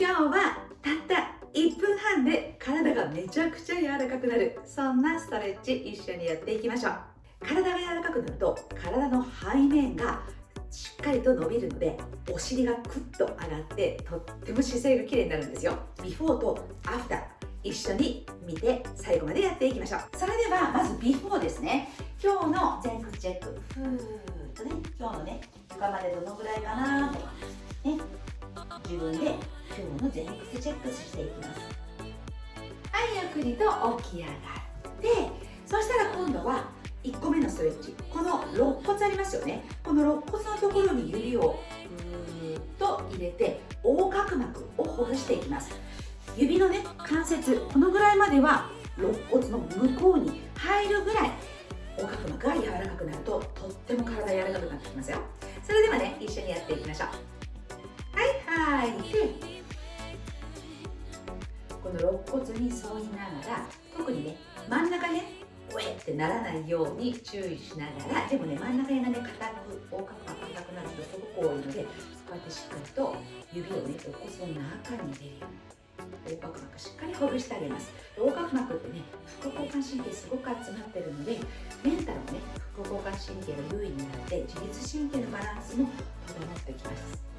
今日はたった1分半で体がめちゃくちゃ柔らかくなる。そんなストレッチ一緒にやっていきましょう。体が柔らかくなると体の背面がしっかりと伸びるのでお尻がクッと上がってとっても姿勢が綺麗になるんですよ。ビフォーとアフター一緒に見て最後までやっていきましょう。それではまずビフォーですね。今日の前屈チェック。ふーっとね今日のね床までどのぐらいかなとかね。自分で今日の前屈チェックしていきますはいゆっくりと起き上がってそしたら今度は1個目のストレッチこの肋骨ありますよねこの肋骨のところに指をふーっと入れて横隔膜をほぐしていきます指のね関節このぐらいまでは肋骨の向こうに入るぐらい横隔膜が柔らかくなるととっても体柔らかくなってきますよそれではね一緒にやっていきましょうはい吐いてこの肋骨に沿いながら特にね真ん中ねウェってならないように注意しながらでもね真ん中辺がね硬く横隔膜硬くなる人すごく多いのでこうやってしっかりと指をね肋骨の中に入れるように横隔膜しっかりほぐしてあげます横隔膜ってね副交感神経すごく集まってるのでメンタルもね副交感神経が優位になって自律神経のバランスも整ってきます。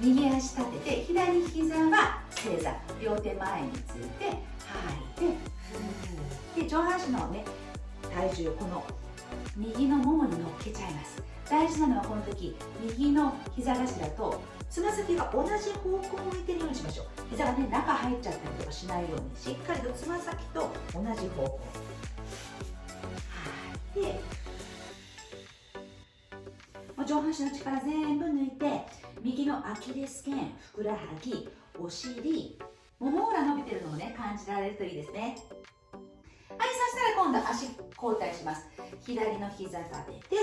右足立てて左膝は正座両手前について吐いてで上半身のね体重この右のももに乗っけちゃいます。大事なのはこの時右の膝頭とつま先が同じ方向を向いてるようにしましょう。膝がね中入っちゃったりとかしないようにしっかりとつま先と同じ方向。吐い。て上半身の力全部抜いて右のアキレス腱ふくらはぎお尻もも裏伸びてるのをね感じられるといいですね。はいそしたら今度足交代します。左の膝立てて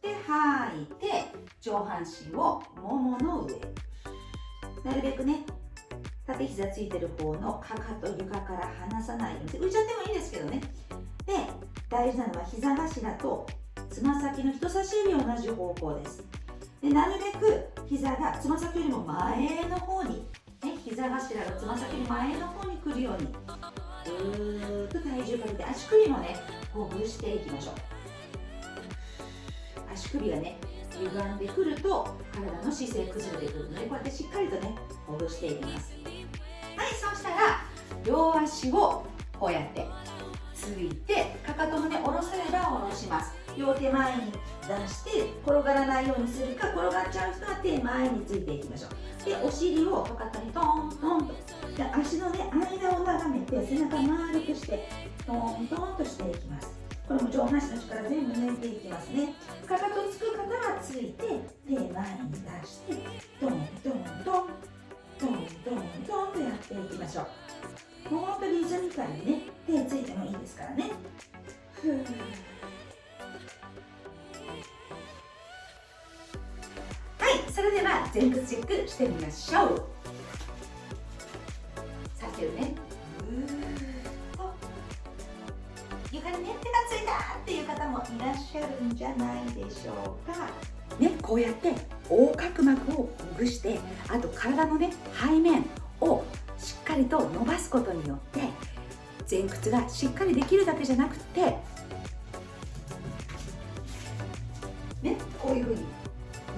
で吐いて上半身をももの上。なるべくね縦膝ついてる方のかかと床から離さないように浮いちゃってもいいんですけどね。で大事なのは膝頭とつま先の人差し指同じ方向です。でなるべく膝がつま先よりも前の方にね、膝頭のつま先の前の方に来るようにぐーっと体重かけて足首もねほぐしていきましょう。足首がね歪んでくると体の姿勢崩れてくるのでこうやってしっかりとねほぐしていきます。はいそうしたら両足をこうやってついてかかともね下ろせれば下ろします。両手前に出して転がらないようにするか転がっちゃう人は手前についていきましょう。でお尻をかかとにトントン。とで足のね間を眺めて背中丸くしてトントンとしていきます。これも上半身の力全部抜いていきますね。かかとつく方はついて手前に出してトントントントントントンとやっていきましょう。もう本当にリズミカルにね手ついてもいいですからね。ふーそれでは前屈チェックしてみましょう。さっきのね。ぐーっと床にね手がついたっていう方もいらっしゃるんじゃないでしょうか。ねこうやって横隔膜をほぐしてあと体のね背面をしっかりと伸ばすことによって前屈がしっかりできるだけじゃなくてねこういうふうに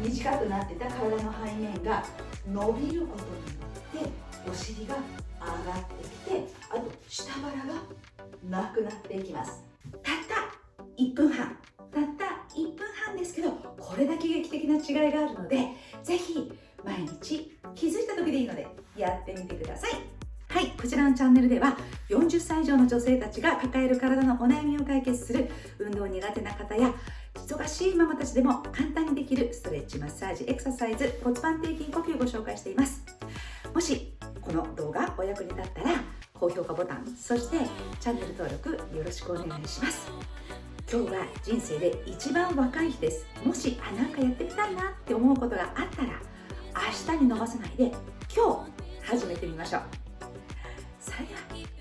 短くなってた体の背面が伸びることによってお尻が上がってきてあと下腹がなくなっていきます。たった1分半。たった1分半ですけどこれだけ劇的な違いがあるのでぜひ毎日気づいた時でいいのでやってみてください。はい、こちらのチャンネルでは40歳以上の女性たちが抱える体のお悩みを解決する運動苦手な方や忙しいママたちでも簡単にできるストレッチマッサージエクササイズ骨盤底筋呼吸をご紹介しています。もしこの動画お役に立ったら高評価ボタンそしてチャンネル登録よろしくお願いします。今日は人生で一番若い日です。もしあなんかやってみたいなって思うことがあったら明日に伸ばさないで今日始めてみましょう。それでは